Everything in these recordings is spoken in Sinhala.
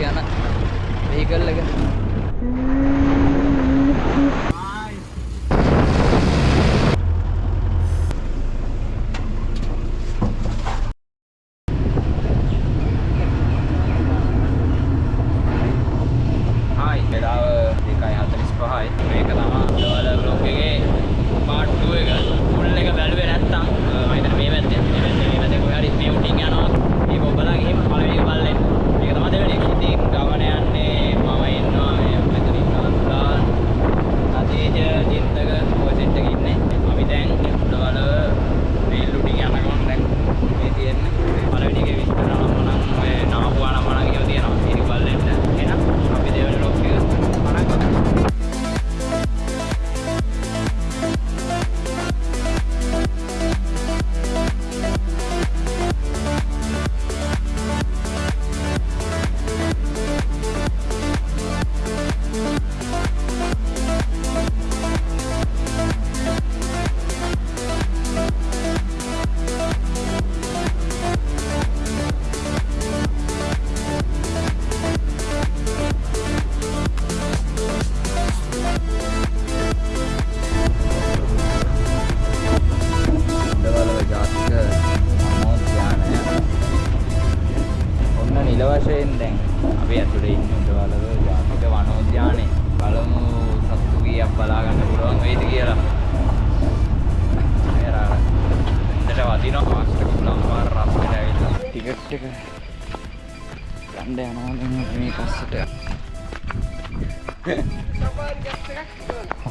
යන වෙහිකල් එක හායි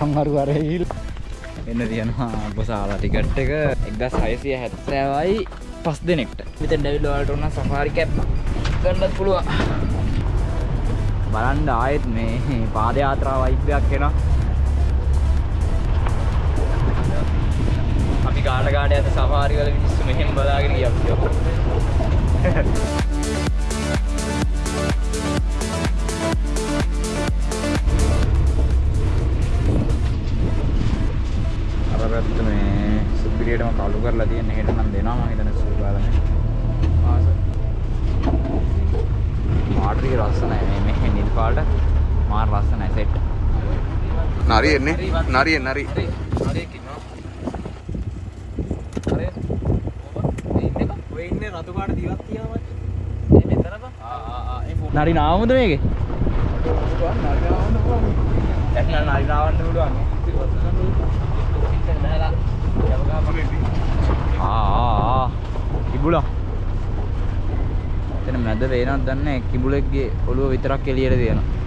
අම්මරු වරේ එන්න තියෙනවා බොසාලා ටිකට් එක 1670යි පස් දෙනෙක්ට. මෙතෙන් ඇවිල්ලා ඔයාලට උන සෆාරි කැප් ගන්නත් පුළුවන්. බලන්න ආයෙත් මේ පාද යාත්‍රා වයිබ් එකක් එනවා. අපි ගාඩ ගාඩ යන සෆාරි වල මිනිස්සු මෙහෙම බලාගෙන ගියා. අර පැත්ත මේ සුපිරියටම කළු කරලා තියෙන හෙට නම් දෙනවා මම හිතන්නේ කාලනේ ආස. පාටරි ලස්සනයි මේ මේ නිල් පාට. මාර ලස්සනයි සෙට් නරි එන්නේ නරි නරි. නරි නාමුද මේකේ? දැන් නරි නාවන්න පුළුවන් ආ කිඹුලා එතන මැද වේනක් දන්නේ කිඹුලෙක්ගේ ඔළුව විතරක් එළියට තියෙනවා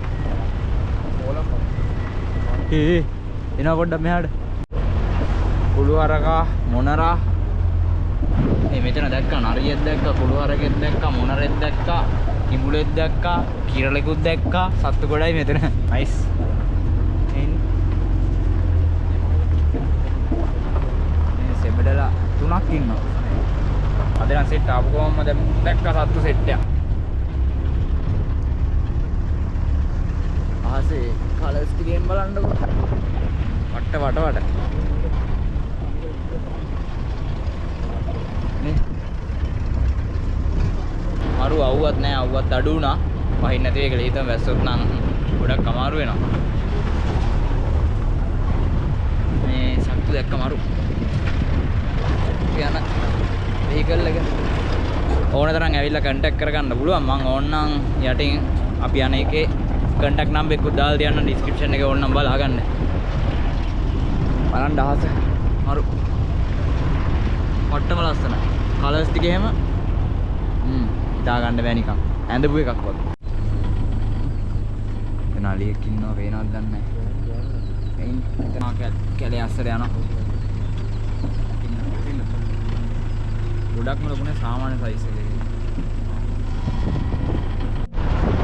ඒ එනවා පොඩ්ඩක් මෙහාට කුළු හරකා මොනරා මේ මෙතන දැක්කා නරියෙක් දැක්කා කුළු හරකෙක් දැක්කා මොනරෙක් දැක්කා කිඹුලෙක් දැක්කා කිරලෙකුත් දැක්කා සත්තු ගොඩයි මෙතන නයිස් සෙබඩලා තුනක් ඉන්නවා. අද නම් සෙට් ආපු දැන් දැක්කා සත්තු සෙට් එකක්. ආසේ කලර්ස් ටිකෙන් බලන්නකො. වට්ට වට වට. නේ? මරු අවුවත් නෑ අවුවත් අඩු වුණා. වහින්න නැති එක ලේතම වැස්සොත් නම් ගොඩක් අමාරු වෙනවා. මේ සත්තු දැක්ක මරු යන වෙහිකල් එක. ඕන තරම් ඇවිල්ලා කන්ටැක්ට් කරගන්න පුළුවන්. මම ඕන්නම් යටින් අපි යන එකේ කන්ටැක්ට් නම්බර් එකක් දාලා තියන්න ඩිස්ක්‍රිප්ෂන් එකේ ඕනනම් බලා ගන්න බලන්න අහස. මරු පට්ටම ලස්සනයි. කලර්ස් ටික එහෙම. හ්ම්. හිතා ගන්න බෑ නිකන්. ඇඳපු එකක් වගේ. එතන අලියෙක් ඉන්නවා පේනවද දන්නේ නැහැ. එයින් එතන කැලේ අස්සර යනවා. ගොඩක්ම ලොකුනේ සාමාන්‍ය සයිස් එකේ.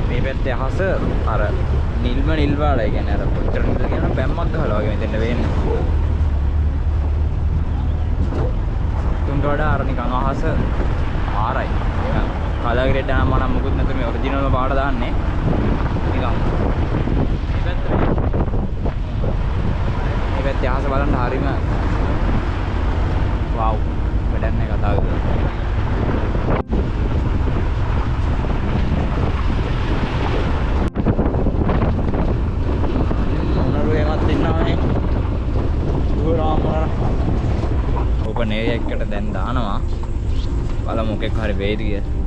මේ පැත්තේ අහස අර නිල්ම නිල් පාටයි කියන්නේ අර කොච්චර නිල්ද කියන බැම්මක් ගහලා වගේ මෙතෙන්ට වෙන්නේ. තුන්ට වඩා අර නිකන් අහස ආරයි. නිකන් කලර් ග්‍රේඩ් නම් මම මුකුත් නැතුව මේ ඔරිජිනල්ම පාට දාන්නේ. නිකන් මේ පැත්තේ මේ පැත්තේ අහස බලන්න හරිම වව් වැඩක් නැහැ කතා කරලා. ඕපන් ඒරියා එකකට දැන් දානවා. බලමු මොකෙක් හරි වෙයිද කියලා.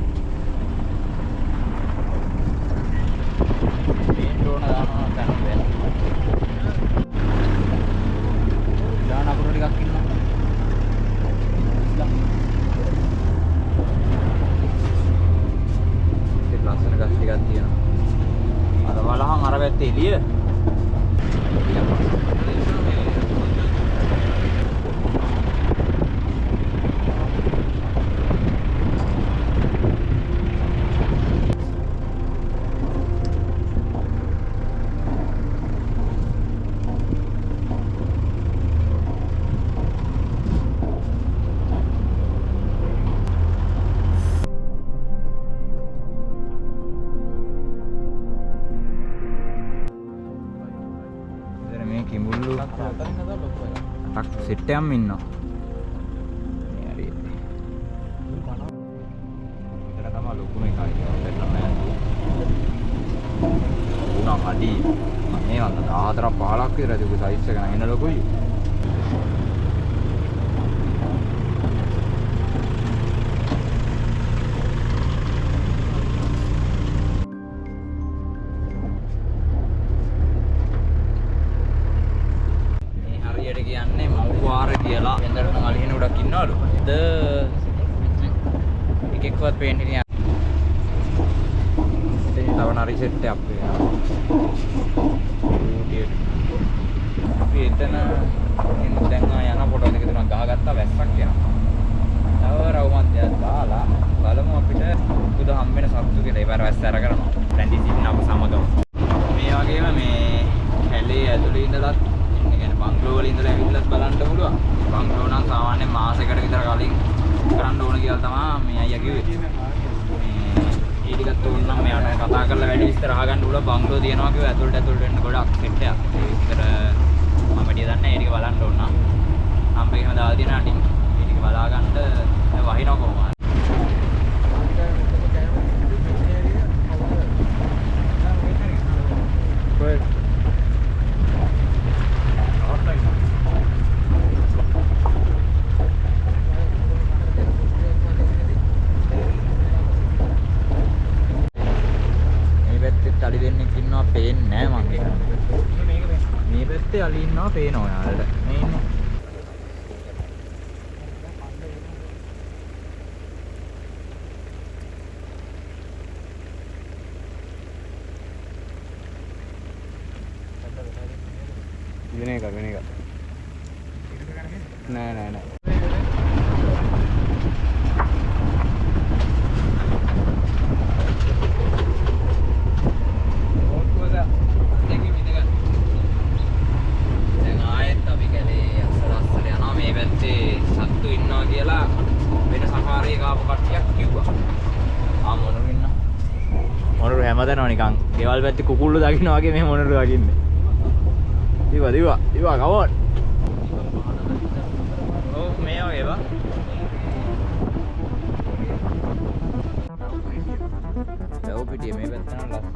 කිඹුල්ලු අටක් සෙට් එකක්ම ඉන්නවා. මේ හරි. මෙතන තමයි ලොකුම එකයි ඒක පෙන්නන්න උනා අඩි මේ වන්න 14 15ක් විතර තිබු සයිස් එක නම් එන ලොකුයි. තව නරි සෙට් එකක් වෙනවා. ඌටියට. අපි එතන ඉන්න දැන් ආ යන පොඩ දෙක තුනක් ගහගත්තා වැස්සක් එනවා. තව රවුමන්දයක් දාලා බලමු අපිට බුදු හම්බෙන සත්තු කියලා ඒ වැස්ස අරගෙන රැඳී සිටිනව සමගම. මේ වගේම මේ කැලේ ඇතුළේ ඉඳලත් ඒ කියන්නේ බංගලෝ වල ඉඳලා ඇවිල්ලත් බලන්න පුළුවන්. බංගලෝ නම් සාමාන්‍යයෙන් මාසෙකට විතර කලින් කරන්න ඕන කියලා තමයි මේ අයියා කිව්වේ. මේ ඒ ටිකත් ඕන නම් මෙයාට කතා කරලා වැඩි විස්තර අහගන්න පුළුවන් බංගලෝ තියෙනවා කිව්වා ඇතුළට ඇතුළට වෙන්න ගොඩක් සෙට් එකක්. ඒ විස්තර මම වැඩි දන්නේ නැහැ. ඒ ටික බලන්න ඕන නම්. හම්බෙකම දාලා තියෙන අටින් ඒ ටික බලා ගන්න වහිනවා කොහොමද? මේ පැත්තේ අලි දෙන්නෙක් ඉන්නවා පේන්නේ නැහැ මං ඒක. මේ පැත්තේ අලි ඉන්නවා පේනවා යාළුවට. මේ ඉන්නේ. වෙන එක වෙන එක. නෑ නෑ නෑ. දැන් ආයෙත් අපි කැලේ අස්සලස්සල යනවා මේ පැත්තේ සත්තු ඉන්නවා කියලා වෙන සෆාරි එක ආපු කට්ටියක් කිව්වා. ආ මොනරු ඉන්නවා. මොනරු හැමදැනම ගෙවල් පැත්තේ කුකුල්ලු දකින්න වගේ මේ මොනරු දකින්නේ. දිවා දිවා දිවා කවෝන්. ඔව් මේ වගේ බා. ලව් පිටිය මේ පැත්ත නම් ලස්සන.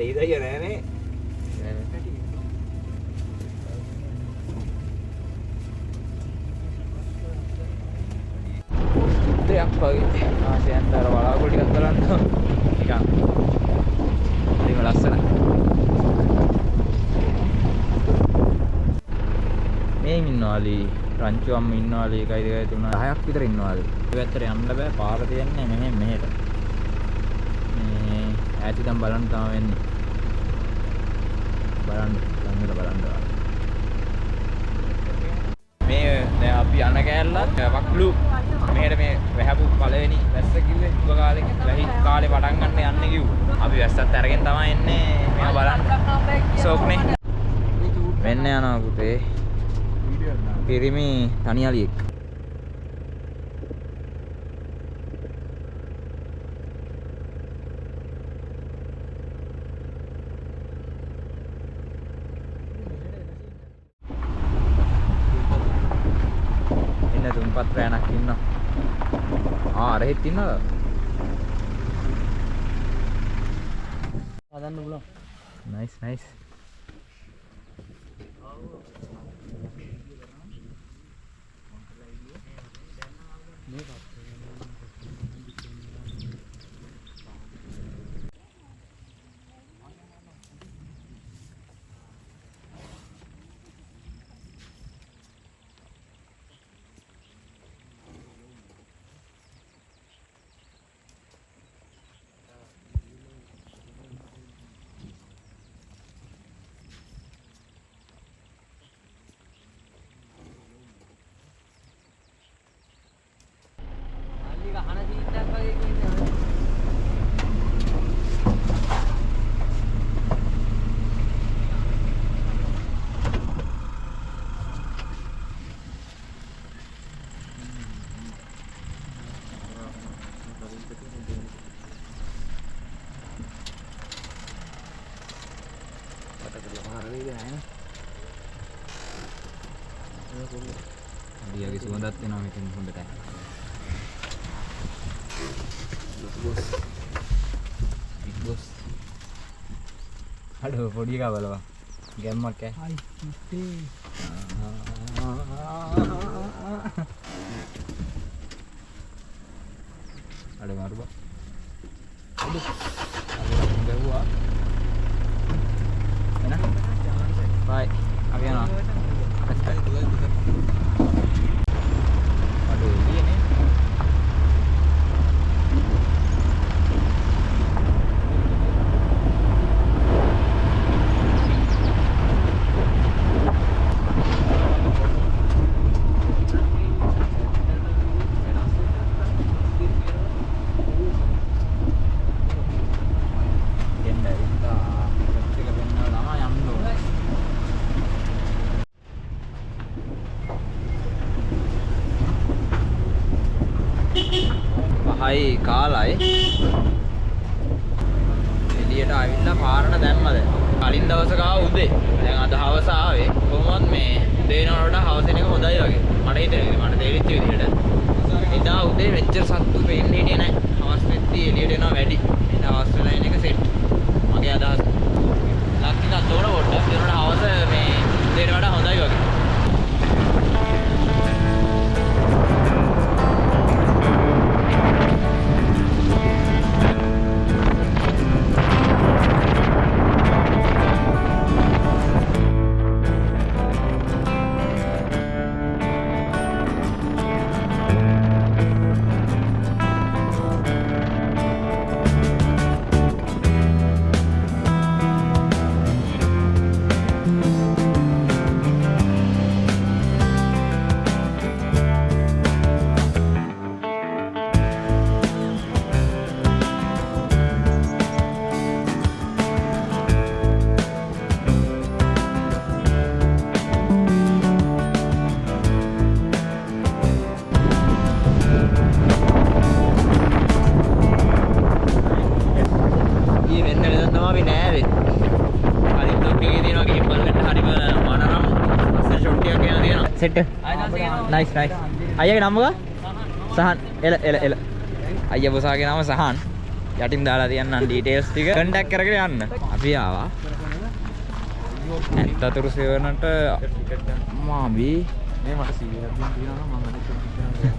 අරලා දෙයිද කිය නෑනේ. දෙයක් වගේ. ආසයන්ට අර වලාකුළු ටිකක් බලන්න නිකන් ඒක ලස්සනයි මේ ඉන්නවාලි. රංචුවම් ඉන්නවාලි. එකයි දෙකයි තුන 10ක් විතර ඉන්නවාලි. ඒ පැත්තට යන්න බෑ. පාර තියන්නේ මෙහෙම මෙහෙට ඈත ඉඳන් බලන්න තමයි වෙන්නේ. බලන්න ළඟට බලන්න. මේ දැන් අපි යන කෑල්ලත් වක්ලු මෙහෙට මේ වැහැපු පළවෙනි වැස්ස කිව්වේ උග කාලේ වැහි කාලේ පටන් ගන්න යන්න කිව්වා. අපි වැස්සත් අරගෙන තමයි එන්නේ මේවා බලන්න. සෝක්නේ. මෙන්න යනවා පුතේ. පිරිමි තනියලියෙක්. ඉන්න තුන්පත් රෑනක් ඉන්නවා. ආ අර හෙත් ඉන්නවද? හදන්න පුළුවන්. Nice nice. දියගේ සුවඳත් එනවා මෙතන හොඳට. Big boss. අඩෝ පොඩි එකා බලවා. ගැම්මක් ඈ. හයි මුත්තේ. අඩ මරුබා. අඩ. අඩ ගැව්වා. එන. බයි. අපි යනවා. අඩෝ එළියනේ. එන්න ඇවිල්ලා ටෙස්ට් එක පෙන්නලා තමයි යන්න ඕනේ. පහයි කාලයි. එළියට ආවිල්ලා පාරට දැම්මද? කලින් දවසක ආව උදේ. දැන් අද හවස ආවේ. කොහොමවත් මේ උදේ වෙනවට හවස එන එක හොඳයි වගේ. මට හිතෙනවා මට තේරිච්ච විදිහට. එදා උදේ මෙච්චර සත්තු පේන්න හිටියේ නැහැ. හවස් වෙද්දී එළියට එනවා වැඩි. එන හවස් වෙලා එන එක සෙට් මගේ අදහස. ලක්කිනත් තෝර පොඩ්ඩක්. ඒනට හවස මේ නයිස් නයිස්. අයියාගේ නම මොකක්ද? සහන්. එල එල එල. අයියා බොසාගේ නම සහන්. යටින් දාලා තියන්නම් ඩීටේල්ස් ටික කන්ටැක්ට් කරගෙන යන්න. අපි ආවා. ඇත්තතුරු සෙවනට මාබී මේ මට 100ක් දෙන්න තියෙනවා නම් මම අනිත් එක හිතනවා.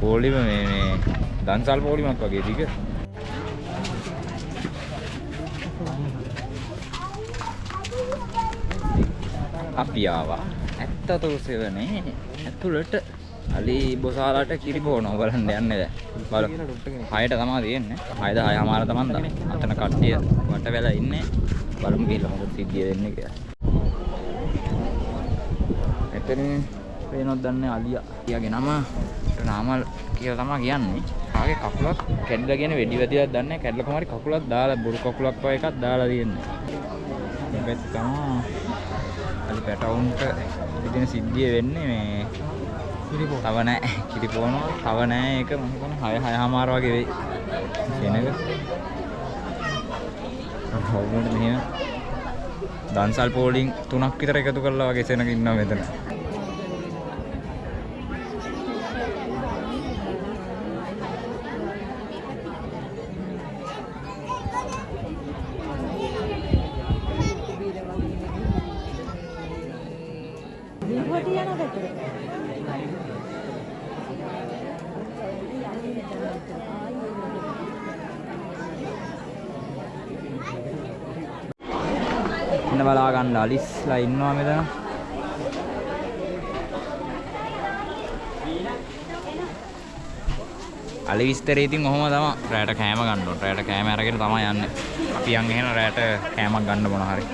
පොලිම මේ මේ දන්සල් පොලිමක් වගේ ටික. අපි ආවා ඇත්තතුරු සෙවනේ ඇතුළට අලි බොසාලාට කිරි බෝනවා බලන්න යන්නේ දැන්. බලමු. කියලා ඩොක්ටර් කෙනෙක්. හයට තමයි තියෙන්නේ. හයද හය හමාර තමයි දා. අතන කට්ටිය වට වෙලා ඉන්නේ. බලමු කියලා මොකද සිද්ධිය වෙන්නේ කියලා. එතනින් පේනොත් දන්නේ අලියා. ඊයාගේ නම නාමල් කියලා තමයි කියන්නේ. ආගේ කකුලක් කැඩලා කියන වෙඩි වැදියක් දන්නේ නැහැ. කැඩලා කොහමරි කකුලක් දාලා බොරු කකුලක් වගේ එකක් දාලා තියෙන්නේ. මේකත් තමයි අලි පැටවුන්ට ඉතින් සිද්ධිය වෙන්නේ මේ කිරිපෝ. තව නෑ. කිරිපෝනවා තව නෑ ඒක මම හිතන්නේ 6 6මාර වගේ වෙයි. කෙනක හවුනට මෙහෙම? දන්සල් පෝලිං තුනක් විතර එකතු කරලා වගේ සෙනග ඉන්නවා මෙතන ඉන්න බලා ගන්න අලිස්ලා ඉන්නවා මෙතන. අලි විස්තරේ ඉතින් ඔහොම තමයි රැයට කෑම ගන්න ඕන. රැයට කෑම අරගෙන තමයි යන්නේ. අපි යන් එහෙන රැයට කෑමක් ගන්න මොන හරි.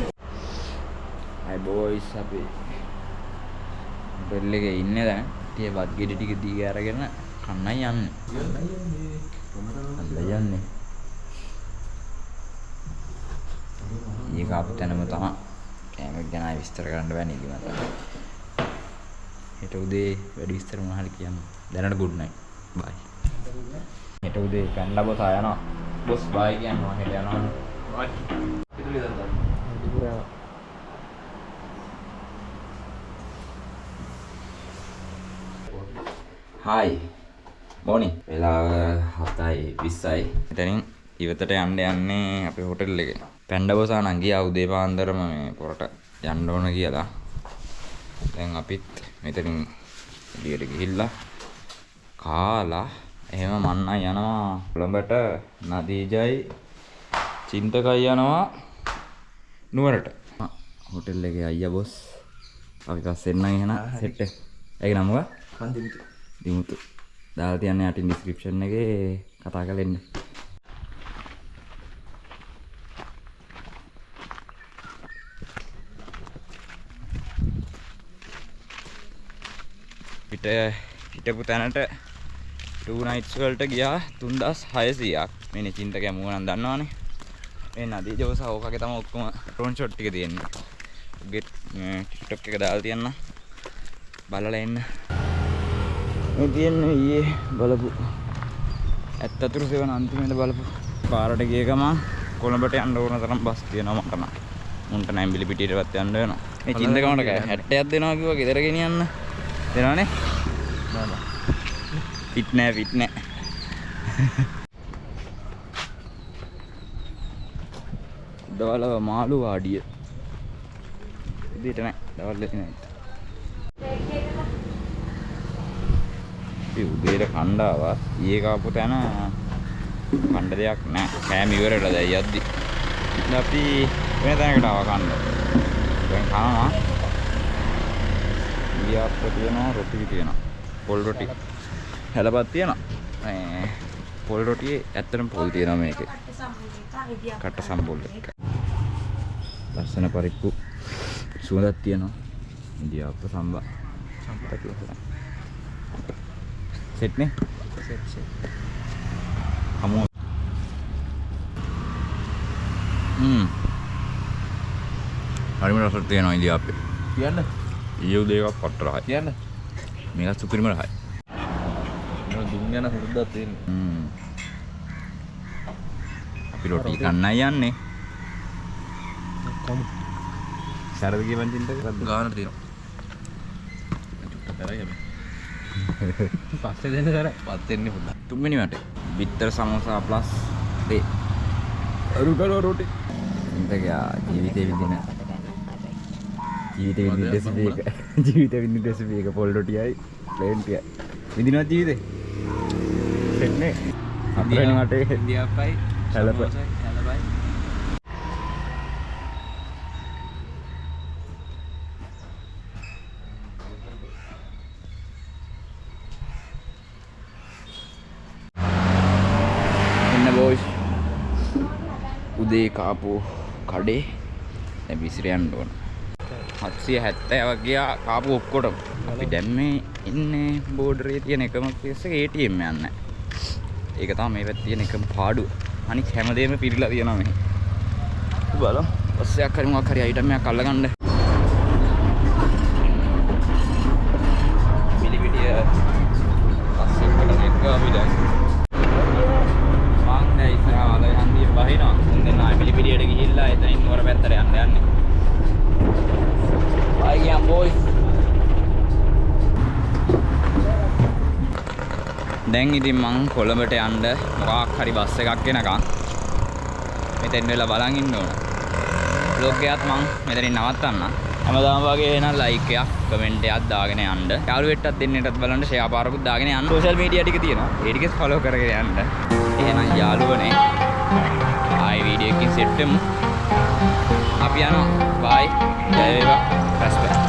අය බෝයිස් අපි බෙල් එකේ ඉන්නේ දැන්. tie බත් ගෙඩි ටික දීලා අරගෙන කන්නයි යන්නේ. අල්ල යන්නේ ඒක අප තැනම තමයි කෑමක් ගැන විස්තර කරන්න බෑ නේද මට. හෙට උදේ වැඩි විස්තර මොනවා හරි කියන්න. දැනට ගුඩ් නයිට් බයි හෙට උදේ පැන්ඩා බොස් යනවා. බොස් බයි කියනවා. හෙට යනවා. බයි දුරා. හායි මොනි වෙලාව 7යි 20යි එතනින් ඉවතට යන්න යන්නේ අපේ හොටෙල් එකේ පැන්ඩා බොසා නම් ගියා උදේ පාන්දරම මේ පොරට යන්න ඕන කියලා. දැන් අපිත් මෙතනින් එළියට ගිහිල්ලා කාලා එහෙම මන්නයි යනවා. කොළඹට නදීජයි චින්තකයි යනවා නුවරට. හොටෙල් එකේ අයියා බොස්. අපි පස්සේ එන්නම් එහෙනම් සෙට් එක. ඒක නම මොකක්ද? මන් දෙමිතු. දිමුතු. දාලා තියන්නේ යටින් ඩිස්ක්‍රිප්ෂන් එකේ කතා කරලා එන්න. හිටපු තැනට 2 nights වලට ගියා 3600ක්. මේ නිචින්ත කැමුව නම් දන්නවනේ. මේ නදී ජෝස ඕකගේ තමයි ඔක්කොම ඩ්‍රෝන් ෂොට් ටික තියෙන්නේ. උගේ TikTok එක දාලා තියන්න. බලලා එන්න. මේ තියෙන්නේ ඊයේ බලපු ඇත්ත අතුරු සෙවන අන්තිමේට බලපු පාරට ගිය ගමන් කොළඹට යන්න ඕන තරම් බස් තියෙනවා මට නම් මුන්ට නැම්බිලි පිටියටවත් යන්න වෙනවා මේ චින්තකමට කෑ 60ක් දෙනවා කිව්වා ගෙදර ගෙනියන්න දෙනවනේ. නෑ. ෆිට නෑ ෆිට නෑ. දවල්ව මාළු වාඩිය. ඉදිරියට නෑ දවල් දෙක නෑ අපි උදේට කණ්ඩාවා ඊයේ කාපු තැන කණ්ඩ දෙයක් නෑ. කෑම ඉවරලා දැන් යද්දි? අපි වෙන තැනකට ආවා කන්න. දැන් කනවා ඊයාප්ප තියෙනවා රොටි තියෙනවා. පොල් රොටි. හැලපත් තියෙනවා. මේ පොල් රොටියේ ඇත්තටම පොල් තියෙනවා මේකේ. කට සම්බොල් එක. ලස්සන පරිප්පු සුවඳක් තියෙනවා. ඉන්දියාප්ප සම්බා සම්පත කියලා සෙට් නේ? Set set. හමු. හ්ම් හරිම රසක් තියෙනවා ඉන්දියාප්පේ කියන්න. ඊයේ උදේ එකක් පට්ට රහයි කියන්න. මේකත් සුපිරිම රහයි මම දුම් යන හුරුද්දක් තියෙන්නේ. හ්ම් අපි රොටි කන්නයි යන්නේ. සරද කියවන් චින්තක ගානට තියෙනවා. කරයි අපි. පස්සේ දෙන්න කරයි. පත් වෙන්නේ පුතා. තුන්වෙනි වටේ බිත්තර සමෝසා ප්ලස් තේ අරු කරෝ රොටි ඉන්තකයා ජීවිතේ විඳින ජීවිත ඉදසක ජීවිත වින්න දෙසවක පොල්ඩොටියයි පලේන්ටිය විදිනත් ජීවිත? සෙන්නේ අදරනට හෙදියපයි හැලප. උදේ කාපු කඩේ. දැන් විසිර යන්න ඕන. 770 වගේ කාපු ඔක්කොටම. අපි දැන් මේ ඉන්නේ බෝඩරේ තියෙන එකම එක ATM යන්න. ඒක තමයි මේ පැත්තේ තියෙන එකම පාඩුව. අනික හැමදේම පිරීලා තියෙනවා මේ බලමු. ඔස්සයක් හරි මොකක් හරි අයිටම් එකක් අල්ලගන්න ඉතින් මං කොළඹට යන්න මොකක් හරි බස් එකක් එනකන් මෙතෙන් වෙලා බලන් ඉන්න ඕන. බ්ලොග් එකත් මං මෙතනින් නවත්තන්න. හැමදාම වගේ එහෙනම් ලයික් එකක් කමෙන්ට් එකක් දාගෙන යන්න. යාළුවෙට්ටත් දෙන්නටත් බලන්න ෂෙයා පාරකුත් දාගෙන යන්න. සෝෂල් මීඩියා ටික තියෙනවා. ඒ ටිකත් ෆලෝ කරගෙන යන්න. එහෙනම් යාළුවනේ ආයි වීඩියෝ එකකින් සෙට් වෙමු. අපි යනවා. බයි ජය වේවා. රෙස්පෙක්ට්